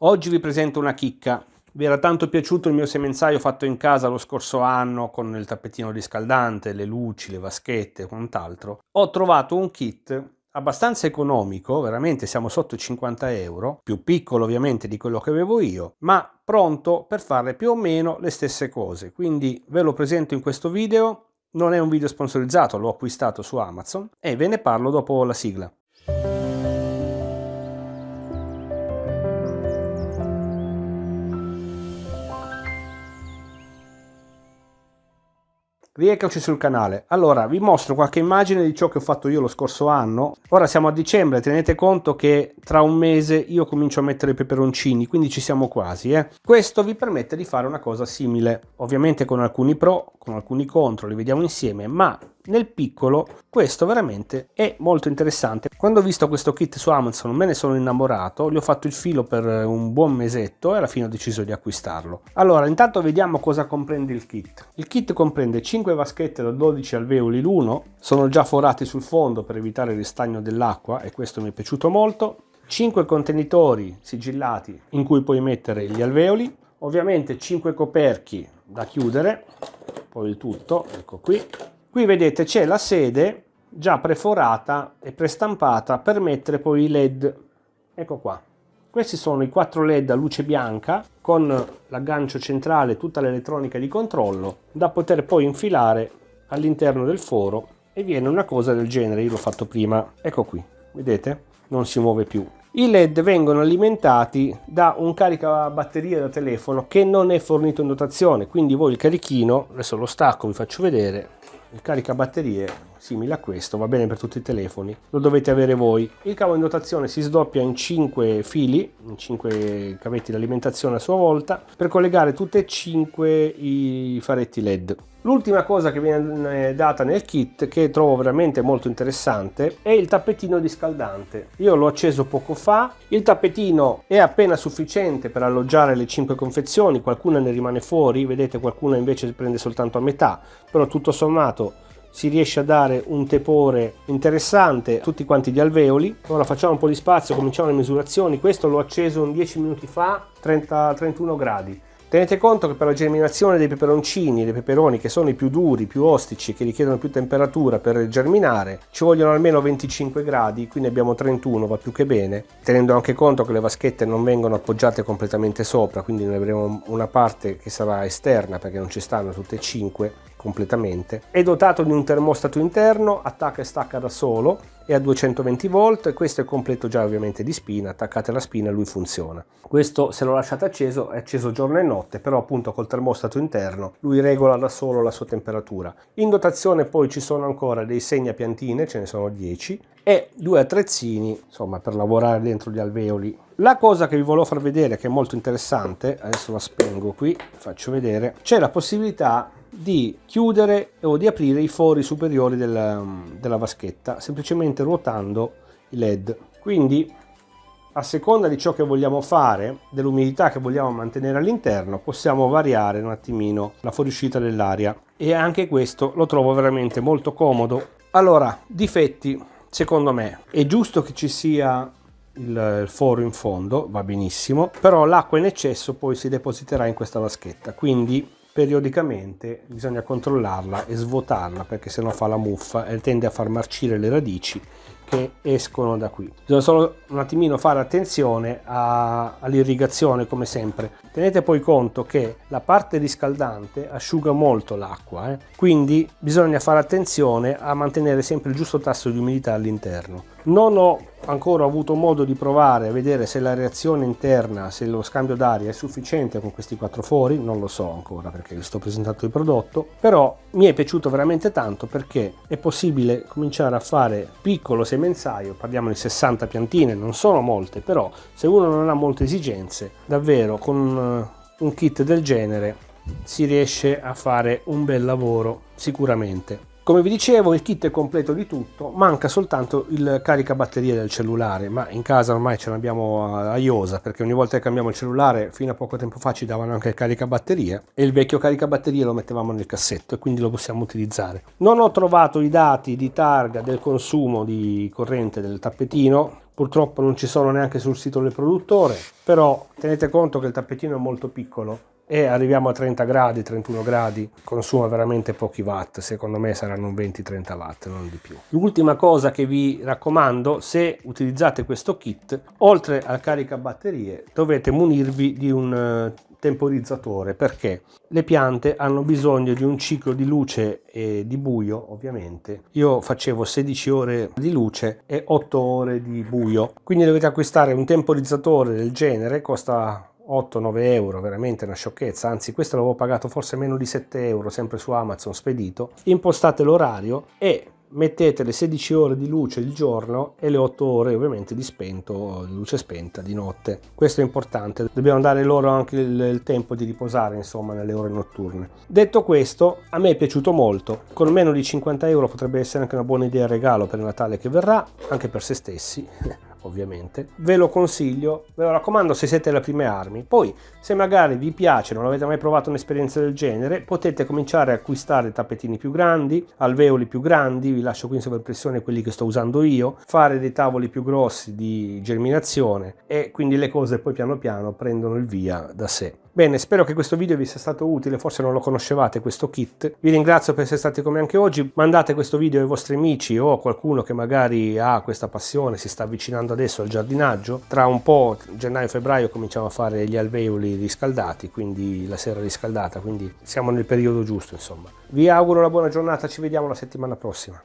Oggi vi presento una chicca. Vi era tanto piaciuto il mio semenzaio fatto in casa lo scorso anno con il tappetino riscaldante, le luci, le vaschette e quant'altro. Ho trovato un kit abbastanza economico, veramente siamo sotto i 50 euro, più piccolo ovviamente di quello che avevo io, ma pronto per fare più o meno le stesse cose. Quindi ve lo presento in questo video, non è un video sponsorizzato, l'ho acquistato su Amazon e ve ne parlo dopo la sigla. Rieccoci sul canale. Allora, vi mostro qualche immagine di ciò che ho fatto io lo scorso anno. Ora siamo a dicembre, tenete conto che tra un mese io comincio a mettere i peperoncini, quindi ci siamo quasi. Eh. Questo vi permette di fare una cosa simile, ovviamente con alcuni pro, con alcuni contro, li vediamo insieme, ma nel piccolo questo veramente è molto interessante. Quando ho visto questo kit su Amazon me ne sono innamorato gli ho fatto il filo per un buon mesetto e alla fine ho deciso di acquistarlo. Allora intanto vediamo cosa comprende il kit. Il kit comprende 5 vaschette da 12 alveoli l'uno sono già forati sul fondo per evitare il ristagno dell'acqua e questo mi è piaciuto molto. 5 contenitori sigillati in cui puoi mettere gli alveoli. Ovviamente 5 coperchi da chiudere poi il tutto ecco qui Qui vedete c'è la sede già preforata e prestampata per mettere poi i led. Ecco qua. Questi sono i quattro led a luce bianca con l'aggancio centrale tutta l'elettronica di controllo da poter poi infilare all'interno del foro e viene una cosa del genere, io l'ho fatto prima, ecco qui, vedete? Non si muove più. I led vengono alimentati da un caricabatterie da telefono che non è fornito in dotazione, quindi voi il carichino, adesso lo stacco, vi faccio vedere, il caricabatterie simile a questo va bene per tutti i telefoni. Lo dovete avere voi. Il cavo in dotazione si sdoppia in 5 fili in 5 cavetti di alimentazione a sua volta per collegare tutte e 5 i faretti led L'ultima cosa che viene data nel kit che trovo veramente molto interessante è il tappetino riscaldante. Io l'ho acceso poco fa, il tappetino è appena sufficiente per alloggiare le 5 confezioni, qualcuna ne rimane fuori, vedete qualcuna invece prende soltanto a metà, però tutto sommato si riesce a dare un tepore interessante a tutti quanti gli alveoli. Ora facciamo un po' di spazio, cominciamo le misurazioni. Questo l'ho acceso 10 minuti fa, 30, 31 gradi. Tenete conto che per la germinazione dei peperoncini, dei peperoni che sono i più duri, più ostici, che richiedono più temperatura per germinare, ci vogliono almeno 25 gradi, qui ne abbiamo 31, va più che bene, tenendo anche conto che le vaschette non vengono appoggiate completamente sopra, quindi ne avremo una parte che sarà esterna perché non ci stanno tutte e 5 completamente. È dotato di un termostato interno, attacca e stacca da solo, è a 220 volt questo è completo già ovviamente di spina, attaccate la spina e lui funziona. Questo se lo lasciate acceso è acceso giorno e notte, però appunto col termostato interno lui regola da solo la sua temperatura. In dotazione poi ci sono ancora dei segnapiantine, ce ne sono 10, e due attrezzini insomma per lavorare dentro gli alveoli la cosa che vi volevo far vedere che è molto interessante adesso la spengo qui faccio vedere c'è la possibilità di chiudere o di aprire i fori superiori della, della vaschetta semplicemente ruotando i led. Quindi a seconda di ciò che vogliamo fare dell'umidità che vogliamo mantenere all'interno possiamo variare un attimino la fuoriuscita dell'aria. E anche questo lo trovo veramente molto comodo. Allora difetti secondo me è giusto che ci sia il foro in fondo va benissimo però l'acqua in eccesso poi si depositerà in questa vaschetta. Quindi periodicamente bisogna controllarla e svuotarla perché sennò fa la muffa e tende a far marcire le radici che escono da qui. Bisogna solo un attimino fare attenzione all'irrigazione come sempre. Tenete poi conto che la parte riscaldante asciuga molto l'acqua eh? quindi bisogna fare attenzione a mantenere sempre il giusto tasso di umidità all'interno. Non ho ancora avuto modo di provare a vedere se la reazione interna, se lo scambio d'aria è sufficiente con questi quattro fori, non lo so ancora perché vi sto presentando il prodotto, però mi è piaciuto veramente tanto perché è possibile cominciare a fare piccolo semenzaio, parliamo di 60 piantine, non sono molte, però se uno non ha molte esigenze, davvero con eh, un kit del genere si riesce a fare un bel lavoro sicuramente. Come vi dicevo il kit è completo di tutto, manca soltanto il caricabatterie del cellulare, ma in casa ormai ce l'abbiamo a iosa perché ogni volta che cambiamo il cellulare fino a poco tempo fa ci davano anche il caricabatterie e il vecchio caricabatterie lo mettevamo nel cassetto e quindi lo possiamo utilizzare. Non ho trovato i dati di targa del consumo di corrente del tappetino, purtroppo non ci sono neanche sul sito del produttore però tenete conto che il tappetino è molto piccolo e arriviamo a 30 gradi 31 gradi consuma veramente pochi watt. Secondo me saranno 20-30 watt non di più. L'ultima cosa che vi raccomando se utilizzate questo kit oltre al carica batterie dovete munirvi di un eh, temporizzatore perché le piante hanno bisogno di un ciclo di luce e di buio ovviamente. Io facevo 16 ore di luce e 8 ore di buio. Quindi dovete acquistare un temporizzatore del genere costa 8-9 euro, veramente una sciocchezza, anzi questo l'avevo pagato forse meno di 7 euro, sempre su Amazon spedito, impostate l'orario e mettete le 16 ore di luce il giorno e le 8 ore ovviamente di spento, di luce spenta di notte. Questo è importante, dobbiamo dare loro anche il, il, tempo di riposare insomma nelle ore notturne. Detto questo, a me è piaciuto molto, con meno di 50 euro potrebbe essere anche una buona idea regalo per il Natale che verrà, anche per se stessi, ovviamente. Ve lo consiglio, ve lo raccomando se siete alle prime armi. Poi, se magari vi piace, non avete mai provato un'esperienza del genere, potete cominciare a acquistare tappetini più grandi, alveoli più grandi, vi lascio qui in sovraimpressione quelli che sto usando io, fare dei tavoli più grossi di germinazione e quindi le cose poi piano piano prendono il via da sé. Bene, spero che questo video vi sia stato utile, forse non lo conoscevate questo kit. Vi ringrazio per essere stati come anche oggi, mandate questo video ai vostri amici o a qualcuno che magari ha questa passione, si sta avvicinando adesso al giardinaggio. Tra un po', gennaio-febbraio, cominciamo a fare gli alveoli riscaldati, quindi la sera riscaldata, quindi siamo nel periodo giusto insomma. Vi auguro una buona giornata, ci vediamo la settimana prossima.